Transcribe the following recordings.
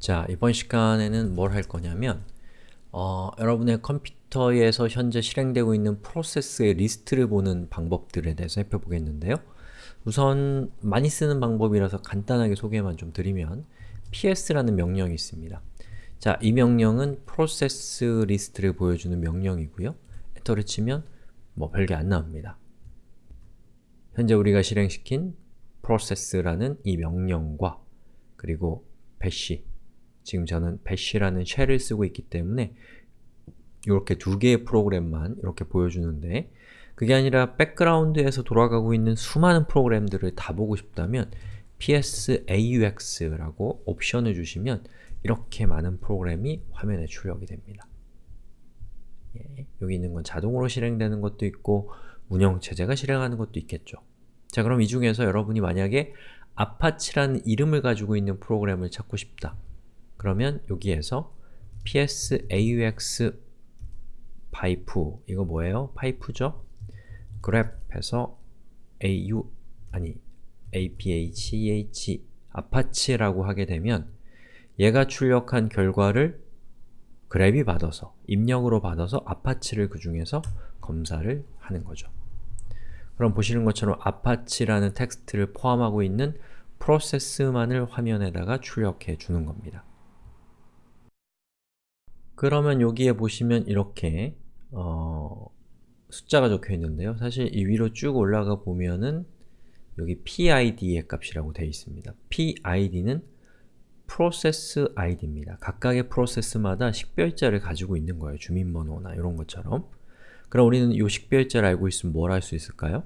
자, 이번 시간에는 뭘 할 거냐면 어, 여러분의 컴퓨터에서 현재 실행되고 있는 프로세스의 리스트를 보는 방법들에 대해서 살펴보겠는데요. 우선 많이 쓰는 방법이라서 간단하게 소개만 좀 드리면 ps라는 명령이 있습니다. 자, 이 명령은 프로세스 리스트를 보여주는 명령이고요. 엔터를 치면 뭐 별게 안 나옵니다. 현재 우리가 실행시킨 process라는 이 명령과 그리고 bash 지금 저는 bash라는 쉘을 쓰고 있기 때문에 이렇게 두 개의 프로그램만 이렇게 보여주는데 그게 아니라 백그라운드에서 돌아가고 있는 수많은 프로그램들을 다 보고 싶다면 psaux라고 옵션을 주시면 이렇게 많은 프로그램이 화면에 출력이 됩니다. 예, 여기 있는 건 자동으로 실행되는 것도 있고 운영체제가 실행하는 것도 있겠죠. 자 그럼 이 중에서 여러분이 만약에 Apache라는 이름을 가지고 있는 프로그램을 찾고 싶다. 그러면 여기에서 ps aux 파이프 이거 뭐예요? 파이프죠? grep해서 au 아니 apach Apache라고 하게 되면 얘가 출력한 결과를 grep이 받아서 입력으로 받아서 Apache를 그 중에서 검사를 하는 거죠. 그럼 보시는 것처럼 Apache라는 텍스트를 포함하고 있는 프로세스만을 화면에다가 출력해 주는 겁니다. 그러면 여기에 보시면 이렇게 어, 숫자가 적혀 있는데요. 사실 이 위로 쭉 올라가 보면은 여기 PID의 값이라고 되어 있습니다. PID는 프로세스 ID입니다. 각각의 프로세스마다 식별자를 가지고 있는 거예요. 주민번호나 이런 것처럼. 그럼 우리는 이 식별자를 알고 있으면 뭘 할 수 있을까요?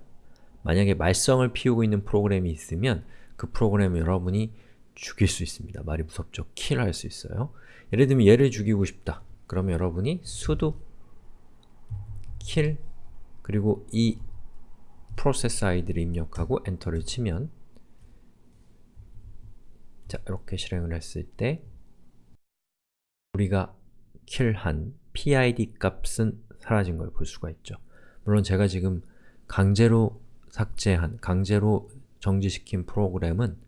만약에 말썽을 피우고 있는 프로그램이 있으면 그 프로그램을 여러분이 죽일 수 있습니다. 말이 무섭죠? kill할 수 있어요. 예를 들면 얘를 죽이고 싶다. 그러면 여러분이 sudo kill 그리고 이 프로세스 아이디를 입력하고 엔터를 치면 자, 이렇게 실행을 했을 때 우리가 킬한 PID 값은 사라진 걸 볼 수가 있죠. 물론 제가 지금 강제로 삭제한, 강제로 정지시킨 프로그램은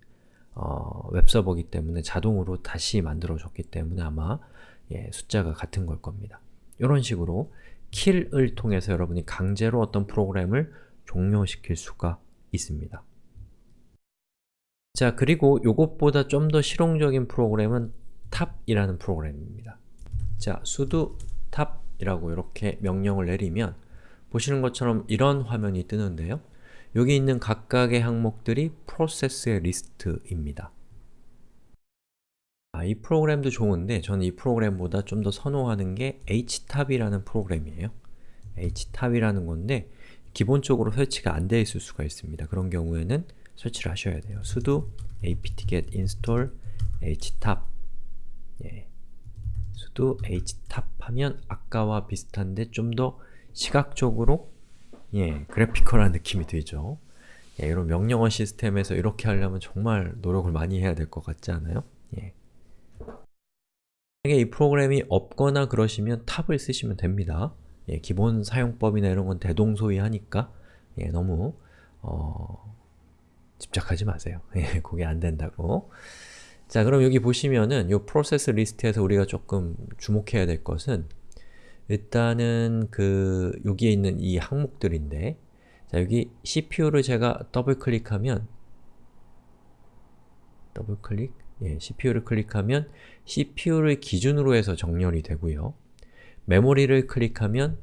어, 웹서버기 때문에 자동으로 다시 만들어줬기 때문에 아마 예, 숫자가 같은 걸 겁니다. 이런 식으로 kill을 통해서 여러분이 강제로 어떤 프로그램을 종료시킬 수가 있습니다. 자, 그리고 이것보다 좀 더 실용적인 프로그램은 tab이라는 프로그램입니다. 자, sudo tab이라고 이렇게 명령을 내리면 보시는 것처럼 이런 화면이 뜨는데요. 여기 있는 각각의 항목들이 프로세스의 리스트입니다. 아, 이 프로그램도 좋은데 저는 이 프로그램보다 좀 더 선호하는 게 htab이라는 프로그램이에요. htab이라는 건데 기본적으로 설치가 안 되어 있을 수가 있습니다. 그런 경우에는 설치를 하셔야 돼요. sudo apt-get install htab 예. sudo htab 하면 아까와 비슷한데 좀 더 시각적으로 예, 그래피컬한 느낌이 들죠. 예, 이런 명령어 시스템에서 이렇게 하려면 정말 노력을 많이 해야 될 것 같지 않아요? 예. 만약에 이 프로그램이 없거나 그러시면 top을 쓰시면 됩니다. 예, 기본 사용법이나 이런 건 대동소이하니까 예, 너무 어, 집착하지 마세요. 예, 그게 안 된다고. 자, 그럼 여기 보시면은 이 프로세스 리스트에서 우리가 조금 주목해야 될 것은 일단은 그 여기에 있는 이 항목들인데 자, 여기 CPU를 제가 더블 클릭하면 더블 클릭? 예, CPU를 클릭하면 CPU를 기준으로 해서 정렬이 되고요. 메모리를 클릭하면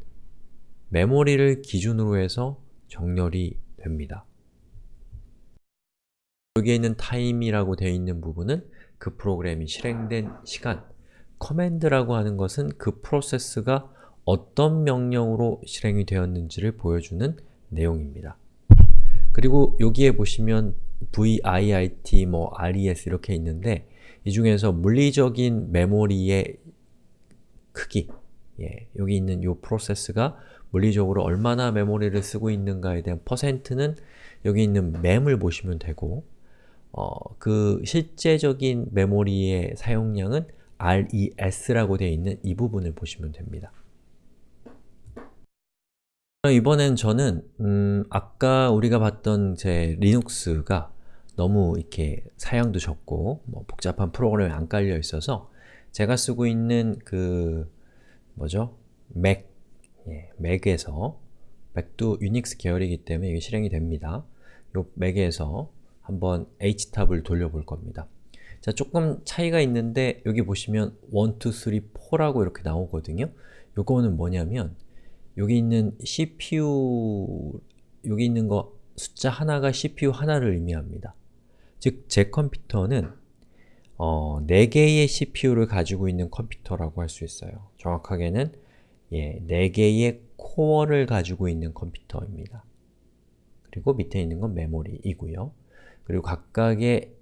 메모리를 기준으로 해서 정렬이 됩니다. 여기에 있는 time이라고 되어 있는 부분은 그 프로그램이 실행된 시간 command라고 하는 것은 그 프로세스가 어떤 명령으로 실행이 되었는지를 보여주는 내용입니다. 그리고 여기에 보시면 VIIT, 뭐 RES 이렇게 있는데 이 중에서 물리적인 메모리의 크기 예, 여기 있는 이 프로세스가 물리적으로 얼마나 메모리를 쓰고 있는가에 대한 퍼센트는 여기 있는 램을 보시면 되고 어, 그 실제적인 메모리의 사용량은 RES라고 되어 있는 이 부분을 보시면 됩니다. 이번엔 저는 음, 아까 우리가 봤던 제 Linux가 너무 이렇게 사양도 적고 뭐 복잡한 프로그램이 안 깔려 있어서 제가 쓰고 있는 그 뭐죠? Mac, 예, Mac에서 Mac도 Unix 계열이기 때문에 이게 실행이 됩니다. 요 Mac에서 한번 htop을 돌려볼 겁니다. 자, 조금 차이가 있는데 여기 보시면 1, 2, 3, 4라고 이렇게 나오거든요. 요거는 뭐냐면 여기 있는 CPU 여기 있는 거 숫자 하나가 CPU 하나를 의미합니다. 즉, 제 컴퓨터는 어, 4개의 CPU를 가지고 있는 컴퓨터라고 할 수 있어요. 정확하게는 예, 4개의 코어를 가지고 있는 컴퓨터입니다. 그리고 밑에 있는 건 메모리이고요. 그리고 각각의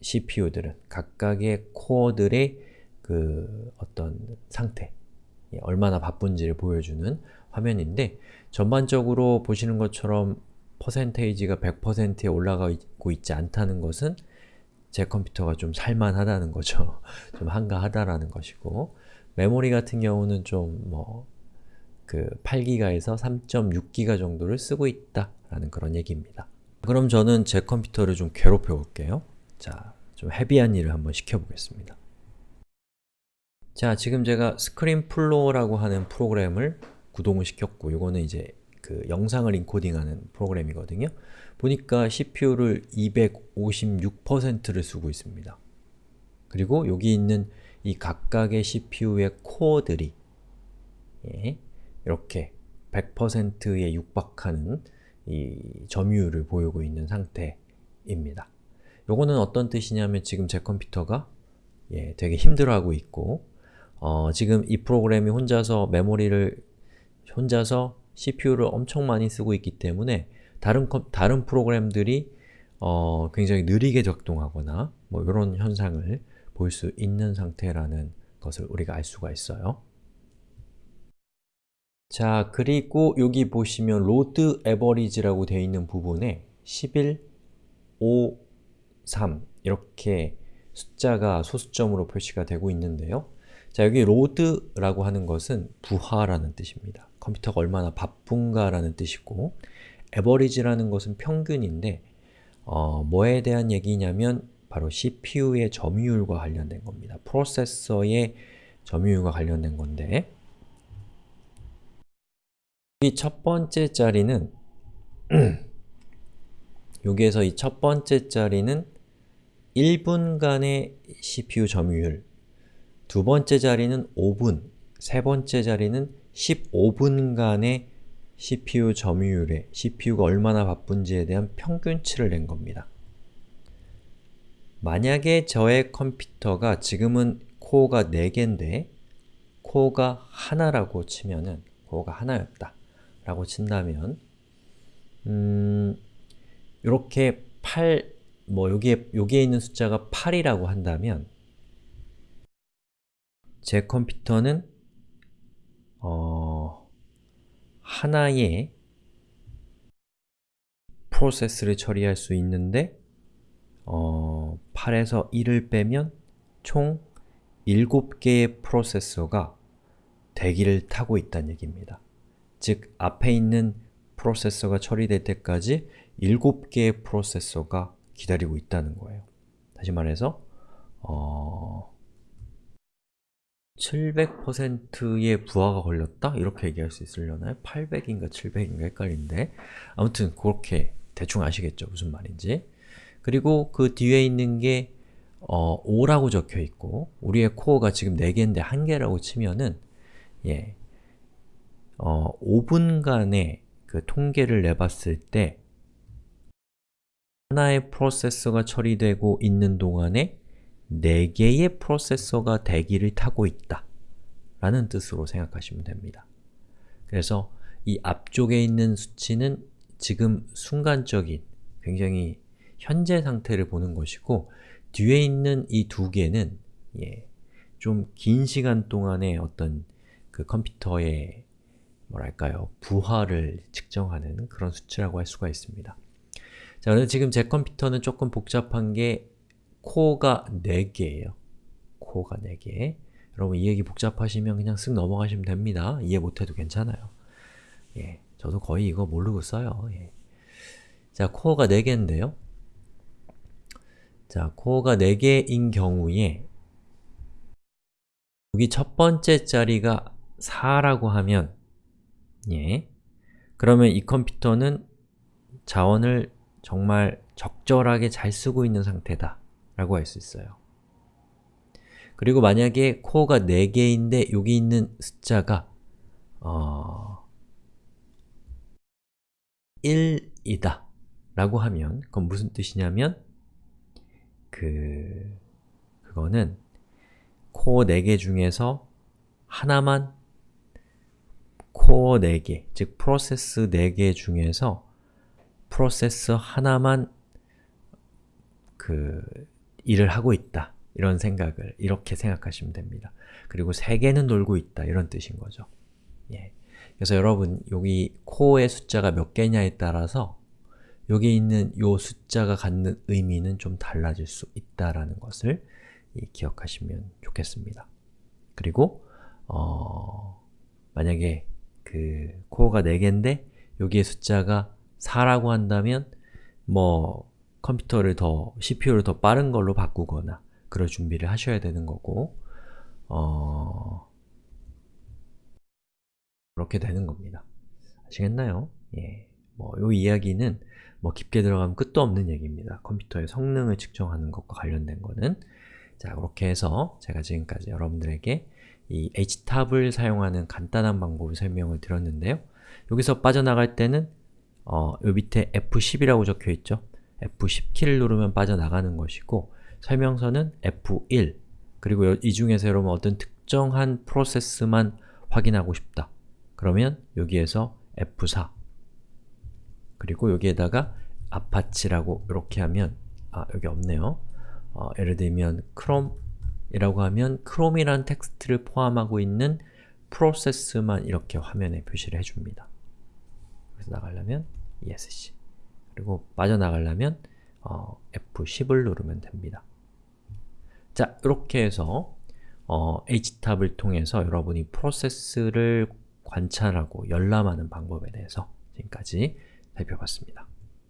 CPU들은 각각의 코어들의 그 어떤 상태, 예, 얼마나 바쁜지를 보여주는 화면인데 전반적으로 보시는 것처럼 퍼센테이지가 100%에 올라가고 있지 않다는 것은 제 컴퓨터가 좀 살만하다는 거죠. 좀 한가하다라는 것이고 메모리 같은 경우는 좀뭐 그 8기가에서 3.6기가 정도를 쓰고 있다라는 그런 얘기입니다. 그럼 저는 제 컴퓨터를 좀 괴롭혀 볼게요. 자, 좀 heavy한 일을 한번 시켜보겠습니다. 자, 지금 제가 ScreenFlow라고 하는 프로그램을 구동을 시켰고 이거는 이제 그 영상을 인코딩하는 프로그램이거든요. 보니까 CPU를 256%를 쓰고 있습니다. 그리고 여기 있는 이 각각의 CPU의 코어들이 예, 이렇게 100%에 육박하는 이 점유율을 보이고 있는 상태입니다. 요거는 어떤 뜻이냐면 지금 제 컴퓨터가 예, 되게 힘들어하고 있고 어, 지금 이 프로그램이 혼자서 메모리를 혼자서 CPU를 엄청 많이 쓰고 있기 때문에 다른, 컴, 다른 프로그램들이 어, 굉장히 느리게 작동하거나 뭐 이런 현상을 볼 수 있는 상태라는 것을 우리가 알 수가 있어요. 자, 그리고 여기 보시면 load average라고 되어 있는 부분에 11, 5, 3 이렇게 숫자가 소수점으로 표시가 되고 있는데요. 자, 여기 load라고 하는 것은 부하라는 뜻입니다. 컴퓨터가 얼마나 바쁜가라는 뜻이고 average라는 것은 평균인데 어, 뭐에 대한 얘기냐면 바로 CPU의 점유율과 관련된 겁니다. 프로세서의 점유율과 관련된 건데 이 첫 번째 자리는 여기에서 이 첫 번째 자리는 1분간의 CPU 점유율 두 번째 자리는 5분, 세 번째 자리는 15분간의 CPU 점유율에 CPU가 얼마나 바쁜지에 대한 평균치를 낸 겁니다. 만약에 저의 컴퓨터가 지금은 코어가 4개인데 코어가 하나라고 치면은 코어가 하나였다 라고 친다면 음, 이렇게 8, 뭐 여기에, 여기에 있는 숫자가 8이라고 한다면 제 컴퓨터는 어, 하나의 프로세스를 처리할 수 있는데 어, 8에서 1을 빼면 총 7개의 프로세서가 대기를 타고 있다는 얘기입니다. 즉, 앞에 있는 프로세서가 처리될 때까지 7개의 프로세서가 기다리고 있다는 거예요. 다시 말해서 어... 700%의 부하가 걸렸다? 이렇게 얘기할 수 있으려나요? 800인가 700인가 헷갈리는데 아무튼 그렇게 대충 아시겠죠? 무슨 말인지 그리고 그 뒤에 있는 게 어, 5라고 적혀 있고 우리의 코어가 지금 4개인데 1개라고 치면은 예, 어, 5분간의 그 통계를 내봤을 때 하나의 프로세서가 처리되고 있는 동안에 4개의 프로세서가 대기를 타고 있다 라는 뜻으로 생각하시면 됩니다. 그래서 이 앞쪽에 있는 수치는 지금 순간적인, 굉장히 현재 상태를 보는 것이고 뒤에 있는 이 두 개는 예, 좀 긴 시간 동안의 어떤 그 컴퓨터의 뭐랄까요, 부하를 측정하는 그런 수치라고 할 수가 있습니다. 자, 그런데 지금 제 컴퓨터는 조금 복잡한 게 코어가 4개예요. 코어가 4개. 여러분 이 얘기 복잡하시면 그냥 쓱 넘어가시면 됩니다. 이해 못해도 괜찮아요. 예, 저도 거의 이거 모르고 써요. 예. 자, 코어가 4개인데요. 자, 코어가 4개인 경우에 여기 첫 번째 자리가 4라고 하면 예, 그러면 이 컴퓨터는 자원을 정말 적절하게 잘 쓰고 있는 상태다 라고 할 수 있어요. 그리고 만약에 코어가 4개인데 여기 있는 숫자가 어, 1이다 라고 하면 그건 무슨 뜻이냐면 그... 그거는 코어 4개 중에서 하나만 코어 4개, 즉 프로세스 4개 중에서 프로세서 하나만 그 일을 하고 있다 이런 생각을 이렇게 생각하시면 됩니다. 그리고 3개는 놀고 있다 이런 뜻인 거죠. 예. 그래서 여러분 여기 코어의 숫자가 몇 개냐에 따라서 여기 있는 요 숫자가 갖는 의미는 좀 달라질 수 있다라는 것을 기억하시면 좋겠습니다. 그리고 어, 만약에 그 코어가 4개인데 여기에 숫자가 4라고 한다면 뭐 컴퓨터를 더, CPU를 더 빠른 걸로 바꾸거나 그럴 준비를 하셔야 되는 거고 어... 그렇게 되는 겁니다. 아시겠나요? 예. 뭐, 요 이야기는 뭐 깊게 들어가면 끝도 없는 얘기입니다. 컴퓨터의 성능을 측정하는 것과 관련된 거는 자, 그렇게 해서 제가 지금까지 여러분들에게 이 HTAB을 사용하는 간단한 방법을 설명을 드렸는데요. 여기서 빠져나갈 때는 어, 요 밑에 F10이라고 적혀있죠? F10키를 누르면 빠져나가는 것이고 설명서는 F1 그리고 이 중에서 여러분 어떤 특정한 프로세스만 확인하고 싶다. 그러면 여기에서 F4 그리고 여기에다가 Apache라고 이렇게 하면 아, 여기 없네요. 어, 예를 들면 Chrome이라고 하면 Chrome이라는 텍스트를 포함하고 있는 프로세스만 이렇게 화면에 표시를 해줍니다. 그래서 나가려면 ESC 그리고 빠져나가려면 어, F10을 누르면 됩니다. 자, 이렇게 해서 어, htop을 통해서 여러분이 프로세스를 관찰하고 열람하는 방법에 대해서 지금까지 살펴봤습니다.